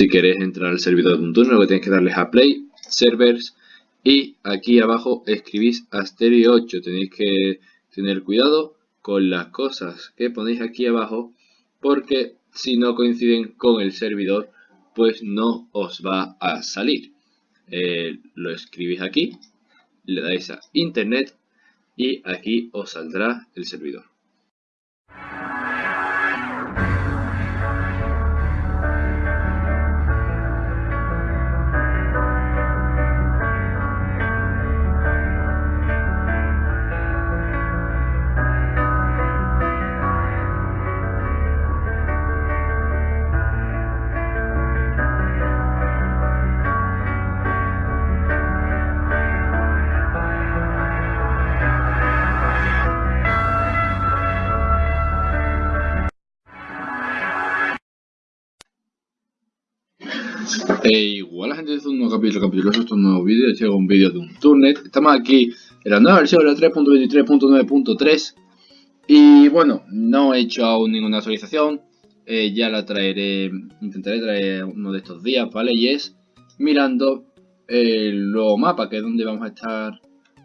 Si queréis entrar al servidor de un turno, lo que tenéis que darles a Play, Servers y aquí abajo escribís Asterio 8. Tenéis que tener cuidado con las cosas que ponéis aquí abajo porque si no coinciden con el servidor pues no os va a salir. Eh, lo escribís aquí, le dais a Internet y aquí os saldrá el servidor. Igual la gente dice un nuevo capítulo, capítulo, esto es un nuevo vídeo, llega un vídeo de un turnet. Estamos aquí en la nueva versión, la 3.23.9.3. Y bueno, no he hecho aún ninguna actualización. Eh, ya la traeré, intentaré traer uno de estos días, ¿vale? Y es mirando el nuevo mapa, que es donde vamos a estar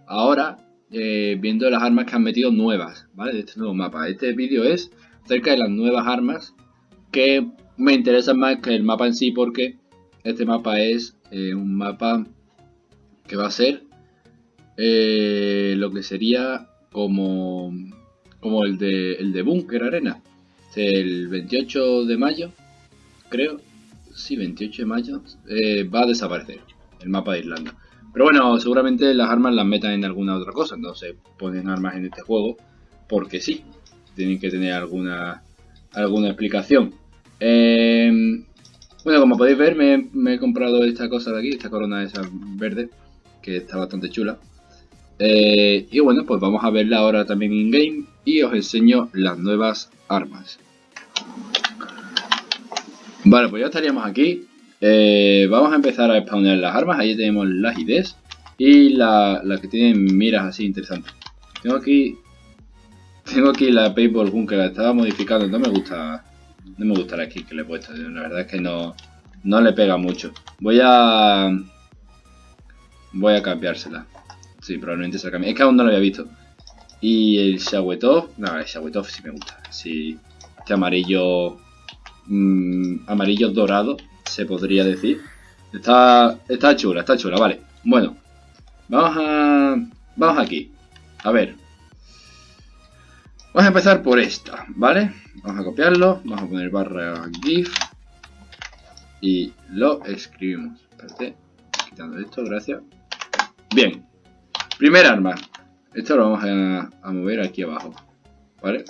ahora, eh, viendo las armas que han metido nuevas, ¿vale? De este nuevo mapa. Este vídeo es acerca de las nuevas armas que me interesan más que el mapa en sí porque este mapa es eh, un mapa que va a ser eh, lo que sería como, como el de, el de Bunker Arena. El 28 de mayo, creo, sí, 28 de mayo, eh, va a desaparecer el mapa de Irlanda. Pero bueno, seguramente las armas las metan en alguna otra cosa, entonces ponen armas en este juego porque sí, tienen que tener alguna, alguna explicación. Bueno, como podéis ver, me, he comprado esta cosa de aquí, esta corona esa verde, que está bastante chula. Eh, y bueno, pues vamos a verla ahora también in-game y os enseño las nuevas armas. Vale, pues ya estaríamos aquí. Eh, vamos a empezar a spawnear las armas. Ahí tenemos las IDs y las la que tienen miras así interesantes. Tengo aquí tengo aquí la Paintball Gun que la estaba modificando, no me gusta no me gusta la skin que le he puesto. La verdad es que no, no le pega mucho. Voy a... Voy a cambiársela. Sí, probablemente se la cambie. Es que aún no lo había visto. Y el Shawetov... No, el Shawetov sí me gusta. Sí, este amarillo... Mmm, amarillo dorado, se podría decir. Está, está chula, está chula, vale. Bueno, vamos a... Vamos aquí. A ver, Vamos a empezar por esta, ¿vale? Vamos a copiarlo, vamos a poner barra GIF y lo escribimos. Espérate, quitando esto, gracias. Bien, primer arma. Esto lo vamos a, mover aquí abajo, ¿vale?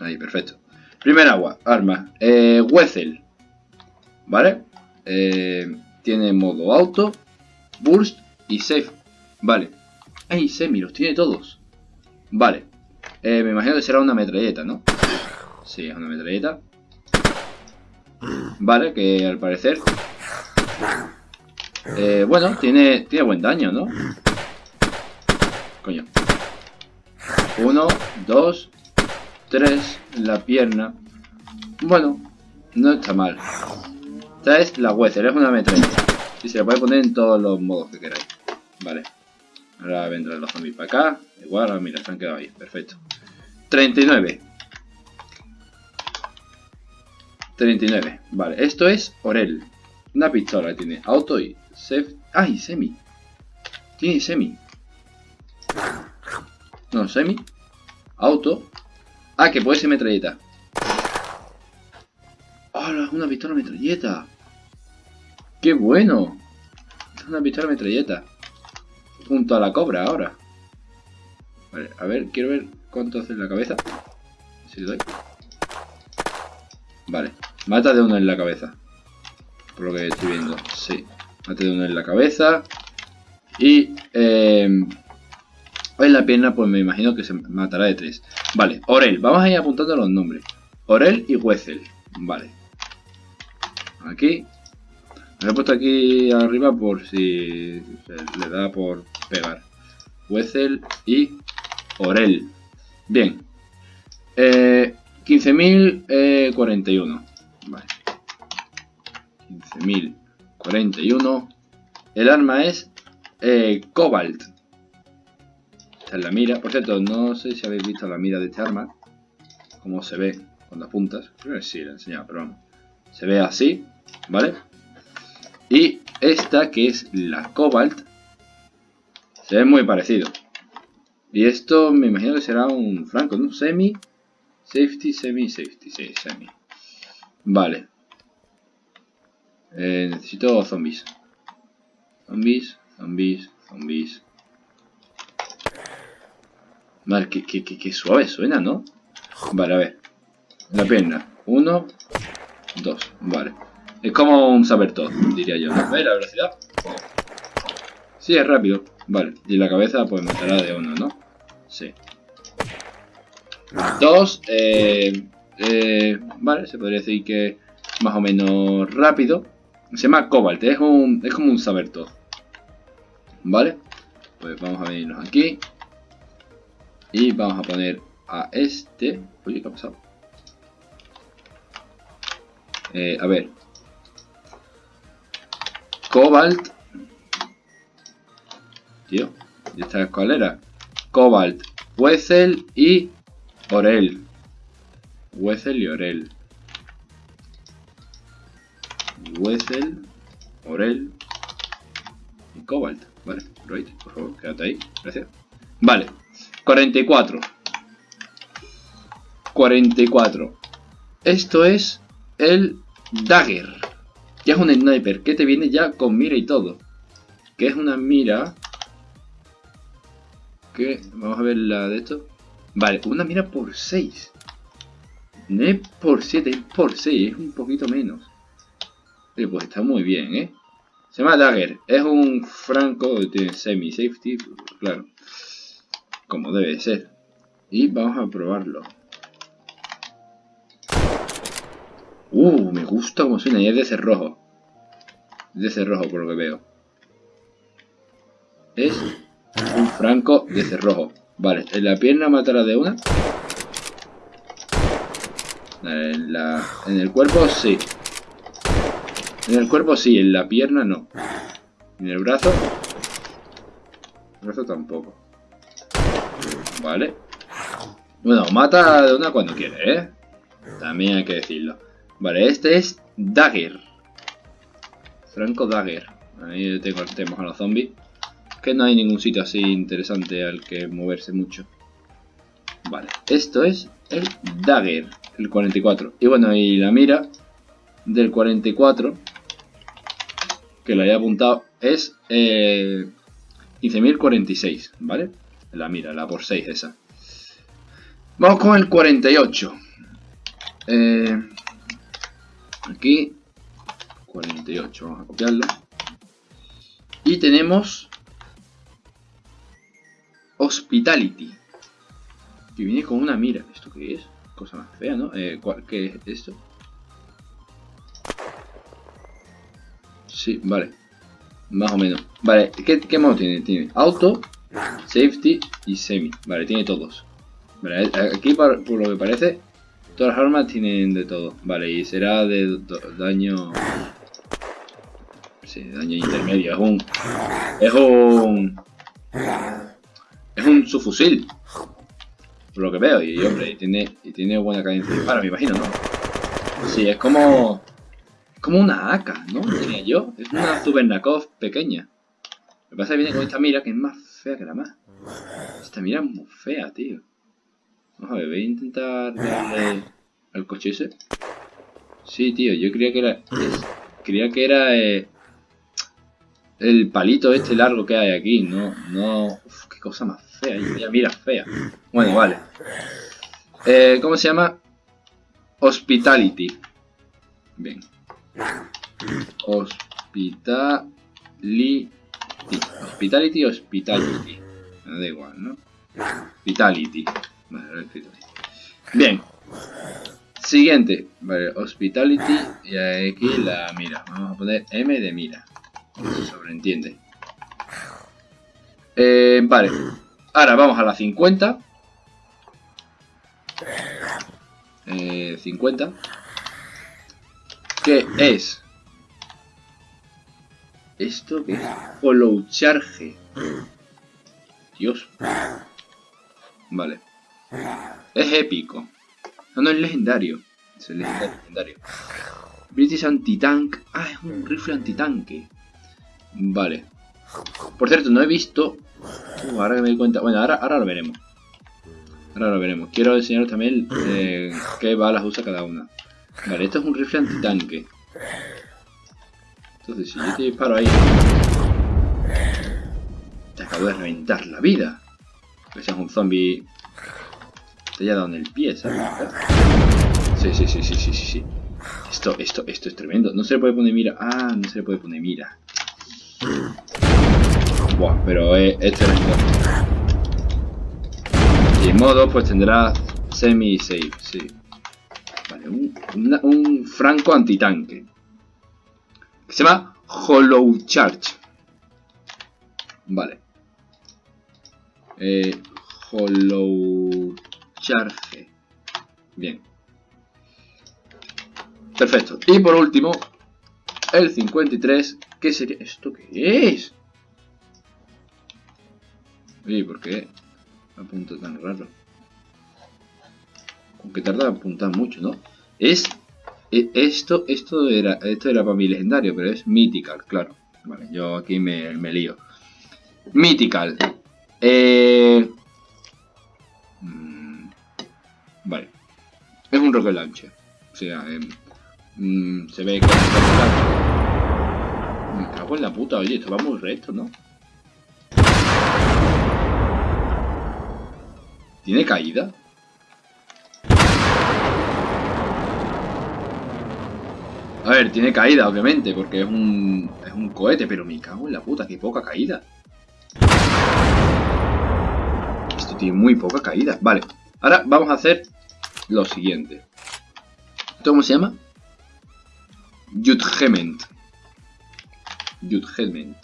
Ahí, perfecto. Primer agua, arma, eh, Wessel, ¿vale? Eh, tiene modo auto, burst y safe, ¿vale? Ay, semi, los tiene todos. Vale. Eh, me imagino que será una metralleta, ¿no? Sí, es una metralleta. Vale, que al parecer... Eh, bueno, tiene, tiene buen daño, ¿no? Coño. Uno, dos, tres la pierna. Bueno, no está mal. Esta es la Weather, es una metralleta. Y se la puede poner en todos los modos que queráis. Vale. Ahora vendrán los zombies para acá. Igual, ahora mira, se han quedado ahí. Perfecto. 39. 39. Vale, esto es Orel. Una pistola tiene. Auto y... Sef... ¡Ay, semi! Tiene semi. No, semi. Auto. Ah, que puede ser metralleta. ¡Hola! una pistola metralleta! ¡Qué bueno! Una pistola metralleta junto a la cobra ahora. Vale, a ver, quiero ver cuánto hace en la cabeza. Si le doy. Vale, mata de uno en la cabeza. Por lo que estoy viendo, sí. Mata de uno en la cabeza. Y eh, en la pierna, pues me imagino que se matará de tres. Vale, Orel, vamos a ir apuntando los nombres. Orel y Wessel. Vale. Aquí. Me he puesto aquí arriba por si le da por pegar. Wessel y Orel. Bien. Eh, 15.041. Vale. 15.041. El arma es eh, Cobalt. Esta es la mira. Por cierto, no sé si habéis visto la mira de este arma. Cómo se ve cuando apuntas. Creo que sí, la he enseñado, pero vamos. Se ve así, ¿vale? Y esta, que es la Cobalt, se ve muy parecido. Y esto me imagino que será un franco, ¿no? Semi, safety, semi, safety, sí, semi. Vale. Eh, necesito zombies. Zombies, zombies, zombies. Vale, que, que, suave suena, ¿no? Vale, a ver. La pierna. Uno, dos. Vale. Es como un saber todo, diría yo. ¿Ves la velocidad? Sí, es rápido. Vale. Y la cabeza, pues matará de uno, ¿no? Sí. Dos. Eh, eh, vale, se podría decir que más o menos rápido. Se llama Cobalt, es, un, es como un saber todo. ¿Vale? Pues vamos a venirnos aquí. Y vamos a poner a este. Oye, ¿qué ha pasado? Eh, a ver. Cobalt. Tío, ¿y esta escalera? Cobalt, Wessel y Orel. Wessel y Orel. Wessel, Orel y Cobalt. Vale, right, por favor, quédate ahí. Gracias. Vale, 44. 44. Esto es el Dagger. Ya es un sniper que te viene ya con mira y todo. Que es una mira... Vamos a ver la de esto. Vale, una mira por 6. No es por 7, es por 6. Es un poquito menos. pues está muy bien, ¿eh? Se llama Dagger. Es un franco, de semi-safety, claro. Como debe ser. Y vamos a probarlo. Uh, me gusta como suena. Y es de cerrojo. Es de cerrojo por lo que veo. Es franco de cerrojo. Vale, en la pierna matará de una. En, el cuerpo sí. En el cuerpo sí, en la pierna no. En el brazo. El brazo tampoco. Vale. Bueno, mata de una cuando quiere, ¿eh? También hay que decirlo. Vale, este es Dagger. Franco Dagger. Ahí tengo, tenemos a los zombies. Que no hay ningún sitio así interesante al que moverse mucho. Vale, esto es el Dagger, el 44. Y bueno, y la mira del 44 que lo haya apuntado es eh, 15.046, ¿vale? La mira, la por 6 esa. Vamos con el 48. Eh, aquí, 48, vamos a copiarlo. Y tenemos Hospitality. Que viene con una mira. ¿Esto qué es? Cosa más fea, ¿no? Eh, ¿Qué es esto? Sí, vale. Más o menos. Vale, ¿qué, modo tiene? Tiene auto, safety y semi. Vale, tiene todos. Vale, aquí por, lo que parece, todas las armas tienen de todo. Vale, y será de daño... Sí, daño intermedio. Es un... Es un... Es un subfusil. Por lo que veo. Y, hombre, y tiene, y tiene buena cadencia Para, me imagino, ¿no? Sí, es como como una AK, ¿no? Tenía yo. Es una Zubernakov pequeña. Lo que pasa es que viene con esta mira que es más fea que la más. Esta mira es muy fea, tío. Vamos a ver, voy a intentar darle al coche ese. Sí, tío, yo creía que era... creía que era... Eh, el palito este largo que hay aquí, no... no uf, qué cosa más fea. Mira, fea. Bueno, vale. Eh, ¿Cómo se llama? Hospitality. Bien. Hospitality. Hospitality, hospitality. Me da igual, ¿no? Hospitality. Vale, Bien. Siguiente. Vale, hospitality. Y aquí la mira. Vamos a poner M de mira. Sobreentiende. Eh, vale. Ahora vamos a la 50. Eh, 50 que es ¿Esto qué es? Hollow Charge. Dios. Vale. Es épico. No, no es legendario. Es el legendario. British Anti-Tank. Ah, es un rifle antitanque. Vale. Por cierto, no he visto... Uh, ahora que me doy cuenta... Bueno, ahora, ahora lo veremos. Ahora lo veremos. Quiero enseñaros también eh, qué balas usa cada una. Vale, esto es un rifle antitanque. Entonces, si yo te disparo ahí... Te acabo de reventar la vida. Que seas un zombie... Te haya dado en el pie, ¿sabes? Sí, sí, sí, sí, sí, sí, sí. Esto, esto, esto es tremendo. No se le puede poner mira. Ah, no se le puede poner mira. Buah, pero es, es tremendo. Y modo, pues tendrá semi-save, sí. Vale, un, franco antitanque. Que se llama Hollow Charge. Vale. Eh, Hollow Charge. Bien. Perfecto. Y por último, el 53. ¿Qué sería? ¿Esto qué es? Oye, ¿por qué apunta tan raro? Aunque tarda apuntar mucho, ¿no? Es... e- Esto, esto era, esto era para mí legendario, pero es Mythical, claro. Vale, yo aquí me, me lío. Mythical. Eh... mm, Vale. Es un rocket launcher. O sea, em, mm, se ve que... Me cago en la puta, oye, esto va muy recto, ¿no? ¿Tiene caída? A ver, tiene caída, obviamente, porque es un, es un cohete, pero me cago en la puta, qué poca caída. Esto tiene muy poca caída. Vale, ahora vamos a hacer lo siguiente. ¿Esto cómo se llama? Judgment. Judgment.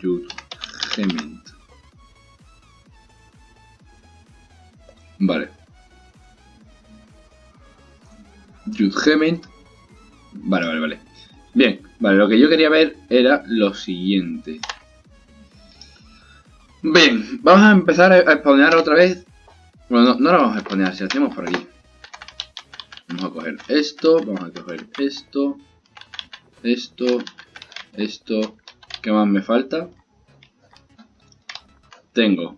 Judgment. Vale. Judgment. Vale, vale, vale. Bien, vale, lo que yo quería ver era lo siguiente. Bien, vamos a empezar a spawnear otra vez. Bueno, no, no lo vamos a spawnear, si hacemos por aquí. Vamos a coger esto, vamos a coger esto, esto, esto. ¿Qué más me falta? Tengo.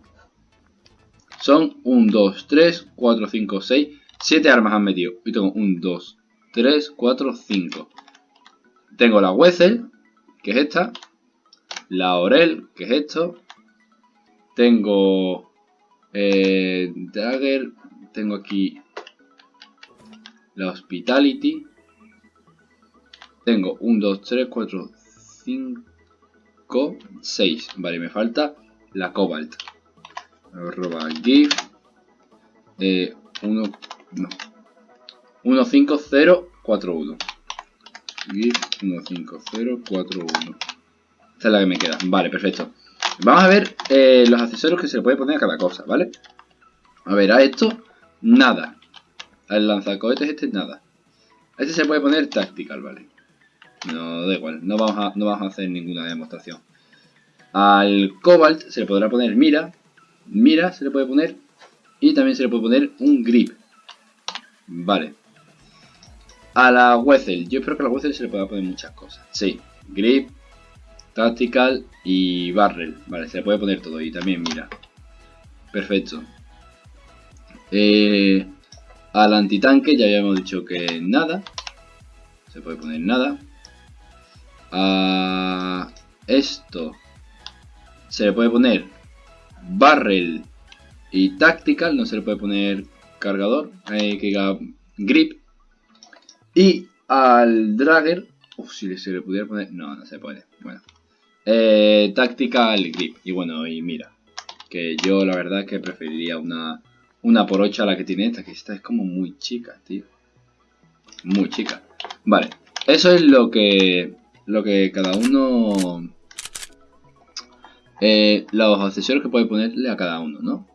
Son 1, 2, 3, 4, 5, 6, 7 armas han metido. Y tengo 1, 2, 3, 4, 5. Tengo la Wessel, que es esta. La Orel, que es esto. Tengo eh, Dagger. Tengo aquí la Hospitality. Tengo 1, 2, 3, 4, 5, 6. Vale, me falta la Cobalt. Arroba GIF. Eh, 1, no. 1, 5, 0, 4, 1. GIF 1, 5, 0, 4, 1. Esta es la que me queda. Vale, perfecto. Vamos a ver eh, los accesorios que se le puede poner a cada cosa, ¿vale? A ver, a esto, nada. Al lanzacohetes este, nada. A este se puede poner tactical, ¿vale? No, da igual, no vamos a, no vamos a hacer ninguna demostración. Al Cobalt se le podrá poner mira. Mira se le puede poner. Y también se le puede poner un grip. Vale. A la Wessel. Yo espero que a la Wessel se le pueda poner muchas cosas. Sí. Grip, Tactical y Barrel. Vale, se le puede poner todo. Y también mira. Perfecto. Eh, al antitanque ya habíamos dicho que nada. Se puede poner nada. A esto se le puede poner barrel y tactical. No se le puede poner cargador. Eh, que diga grip. Y al dragger. Si se le pudiera poner. No, no se puede. Bueno. Eh, tactical grip. Y bueno, y mira. Que yo la verdad que preferiría una, una por 8 a la que tiene esta. Que esta es como muy chica, tío. Muy chica. Vale. Eso es lo que. Lo que cada uno. Eh, los accesorios que puede ponerle a cada uno, ¿no?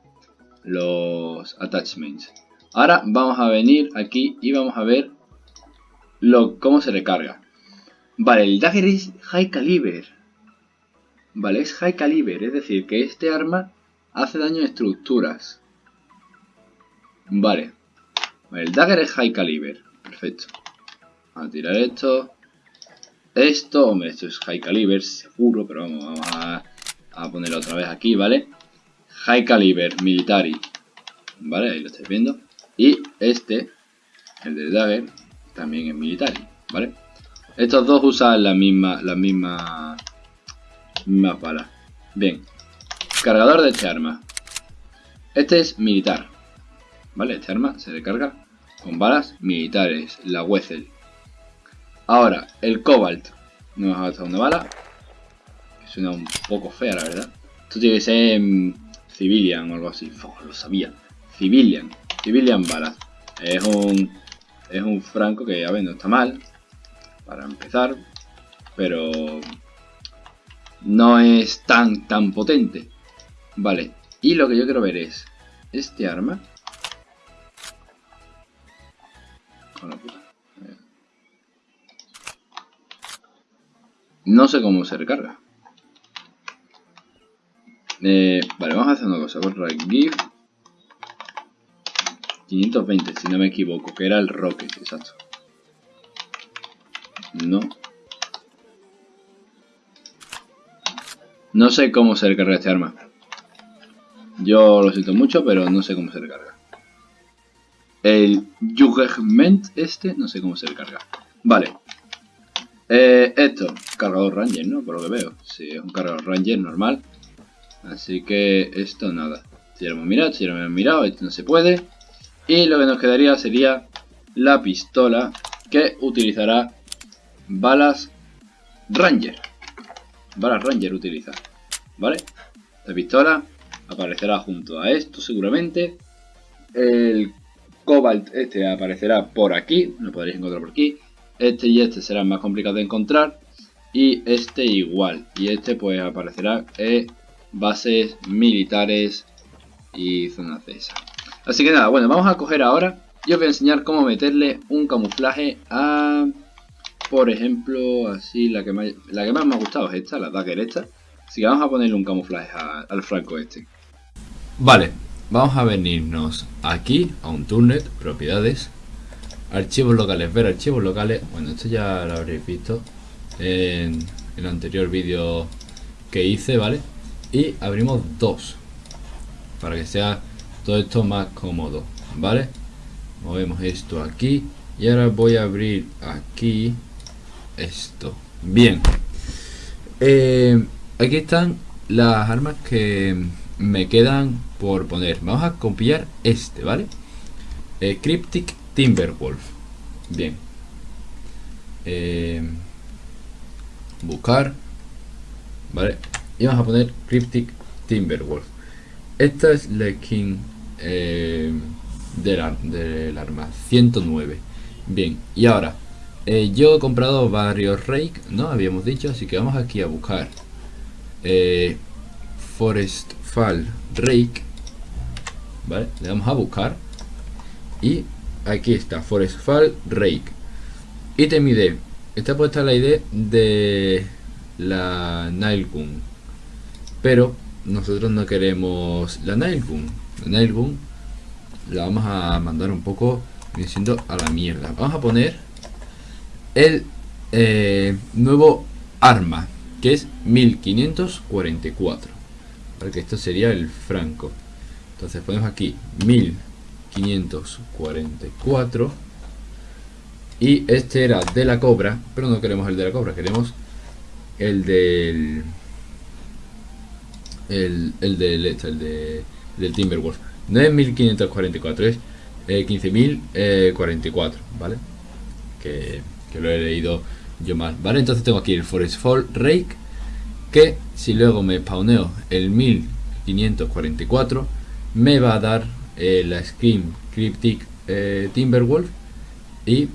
Los attachments. Ahora vamos a venir aquí y vamos a ver lo, cómo se recarga. Vale, el dagger es high caliber. Vale, es high caliber, es decir, que este arma hace daño a estructuras. Vale. el dagger es high caliber. Perfecto. Vamos a tirar esto. Esto, hombre, esto es high caliber, seguro, pero vamos, vamos a, a ponerlo otra vez aquí, ¿vale? High caliber, military. ¿Vale? Ahí lo estáis viendo. Y este, el de dagger, también es military, ¿vale? Estos dos usan la misma, la misma, mismas balas. Bien. Cargador de este arma. Este es militar. ¿Vale? Este arma se recarga con balas militares. La Wessel. Ahora, el Cobalt. No ha gastado una bala. Suena un poco fea, la verdad. Esto tiene que ser mm, Civilian o algo así. lo sabía. Civilian. Civilian balas. Es un... Es un franco que, a ver, no está mal para empezar, pero no es tan tan potente. Vale, y lo que yo quiero ver es este arma. No sé cómo se recarga. Eh, vale, vamos a hacer una cosa. Borra GIF 520, si no me equivoco, que era el Rocket, exacto. No. No sé cómo se recarga este arma. Yo lo siento mucho, pero no sé cómo se recarga. El Jugement este, no sé cómo se recarga. Vale. Eh, esto, cargador Ranger, ¿no? Por lo que veo. Sí, es un cargador Ranger normal. Así que esto nada. Si lo hemos mirado, si lo hemos mirado, esto no se puede. Y lo que nos quedaría sería la pistola que utilizará balas Ranger. Balas Ranger utiliza. ¿Vale? La pistola aparecerá junto a esto seguramente. El Cobalt este aparecerá por aquí. Lo podréis encontrar por aquí. Este y este serán más complicados de encontrar. Y este igual. Y este pues aparecerá en bases militares y zonas de esa. Así que nada, bueno, vamos a coger ahora y os voy a enseñar cómo meterle un camuflaje a por ejemplo, así la que, más, la que más me ha gustado es esta, la dagger esta. Así que vamos a ponerle un camuflaje al franco este. Vale, vamos a venirnos aquí a un turnet, propiedades, archivos locales, ver archivos locales. Bueno, esto ya lo habréis visto en el anterior vídeo que hice, ¿vale? Y abrimos dos para que sea todo esto más cómodo, ¿vale? Movemos esto aquí y ahora voy a abrir aquí esto. Bien. Eh, aquí están las armas que me quedan por poner. Vamos a copiar este, ¿vale? Eh, Cryptic Timberwolf. Bien. Eh, buscar. ¿Vale? Y vamos a poner Cryptic Timberwolf. Esta es la skin del, del arma 109. Bien, y ahora eh, yo he comprado varios rake, ¿no? Habíamos dicho, así que vamos aquí a buscar eh, Forest Fall Rake. ¿Vale? Le damos a buscar. Y aquí está, Forest Fall Rake. Ítem ID. Está puesta la ID de la Gun Pero nosotros no queremos la Gun La Gun la vamos a mandar un poco diciendo a la mierda. Vamos a poner el eh, nuevo arma, que es 1544. Porque esto sería el franco. Entonces ponemos aquí 1544. Y este era de la cobra, pero no queremos el de la cobra, queremos el del... El, el del, el de, Timberwolf. No es 1544, es 15044, eh, ¿vale? Que que lo he leído yo mal. Vale, entonces tengo aquí el Forest Fall Rake, que si luego me spawneo el 1544, me va a dar eh, la skin Cryptic eh, Timberwolf y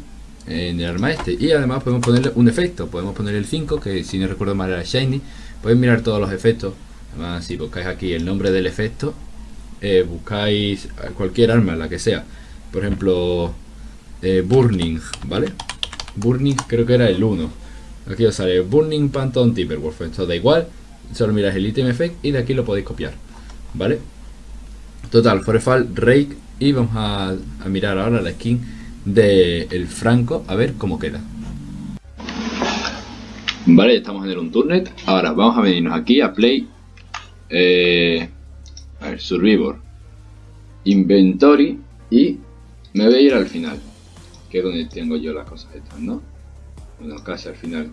en el arma este. Y además podemos ponerle un efecto, podemos poner el 5, que si no recuerdo mal era Shiny. Podéis mirar todos los efectos. Además, si buscáis aquí el nombre del efecto, eh, buscáis cualquier arma, la que sea. Por ejemplo, Burning, ¿vale? Burning creo que era el 1. Aquí os sale Burning Phantom Timberwolf. Esto da igual, solo miráis el item effect y de aquí lo podéis copiar. ¿Vale? Total, Forefall, Rake y vamos a, mirar ahora la skin del el Franco a ver cómo queda. Vale, estamos en el Unturnet. Ahora vamos a venirnos aquí a Play. Eh, a ver, Survivor. Inventory. Y me voy a ir al final. Que es donde tengo yo las cosas estas, ¿no? Bueno, casi al final.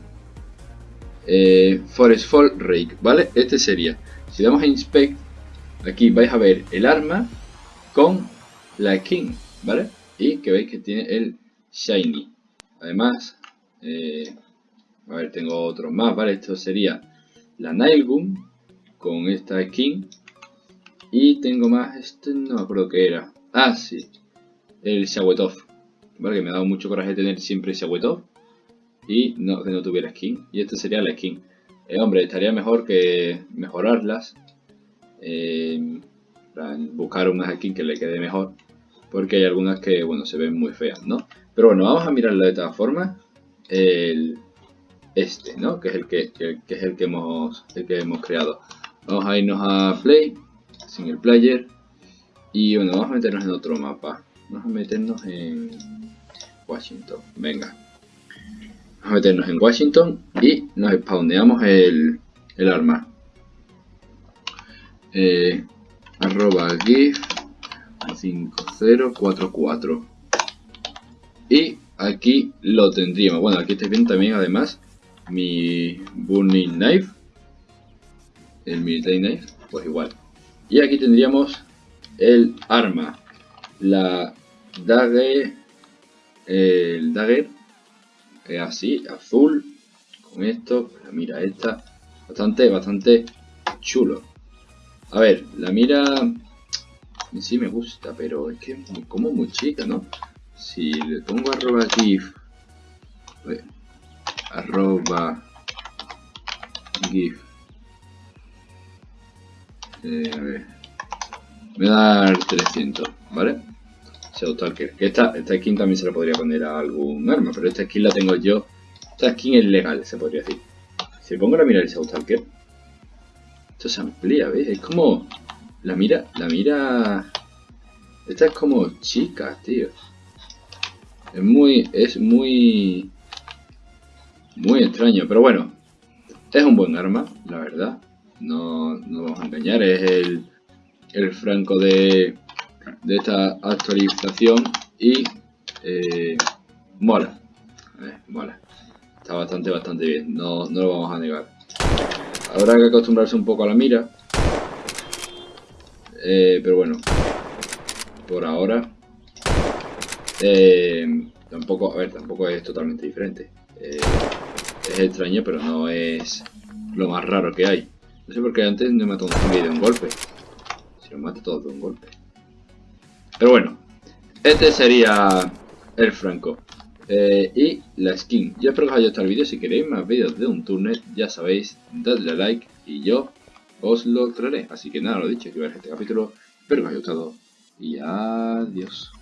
Eh, Forest Fall Rake, ¿vale? Este sería. Si damos a Inspect, aquí vais a ver el arma con la skin, ¿vale? Y que veis que tiene el Shiny. Además, eh, a ver, tengo otros más, ¿vale? Esto sería la Nailgun con esta skin. Y tengo más, este no me acuerdo qué era. Ah, sí, el Shawetov. ¿Vale? Que me ha dado mucho coraje tener siempre Shawetov. Y no, que no tuviera skin. Y esta sería la skin. Eh, hombre, estaría mejor que mejorarlas. Eh, buscar una skin que le quede mejor. Porque hay algunas que, bueno, se ven muy feas, ¿no? Pero bueno, vamos a mirarlo de todas formas. El, este, ¿no? Que es el que, es el que hemos el que hemos creado. Vamos a irnos a Play, single player. Y bueno, vamos a meternos en otro mapa. Vamos a meternos en Washington. Venga. Vamos a meternos en Washington y nos spawneamos el, el arma. Eh, arroba gif 5044 y aquí lo tendríamos bueno aquí estáis viendo también además mi burning knife el military knife pues igual y aquí tendríamos el arma la dagger el dagger es así azul con esto la mira esta bastante bastante chulo a ver, la mira sí me gusta, pero es que es como muy chica, ¿no? Si le pongo arroba gif, arroba gif, eh, a ver, voy a dar 300, ¿vale? Talker. Que esta, esta skin también se la podría poner a algún arma, pero esta skin la tengo yo. Esta skin es legal, se podría decir. Si pongo la mira del Talker, esto se amplía, ¿ves? Es como... La mira... La mira... Esta es como chica, tío. Es muy... Es muy... Muy extraño, pero bueno. Es un buen arma, la verdad. No, no vamos a engañar. Es el... El franco de... De esta actualización. Y... Eh, mola. Eh, mola. Está bastante, bastante bien. No, no lo vamos a negar. Habrá que acostumbrarse un poco a la mira. Eh, pero bueno. Por ahora. Tampoco, a ver, tampoco es totalmente diferente. Es extraño, pero no es lo más raro que hay. No sé por qué antes me mató un zombie de un golpe. Si lo mata todo de un golpe. Pero bueno. Este sería el Franco. Eh, y la skin. Yo espero que os haya gustado el vídeo. Si queréis más vídeos de un turnet, ya sabéis, dadle a like y yo os lo traeré. Así que nada, lo dicho, que ver este capítulo. Espero que os haya gustado y adiós.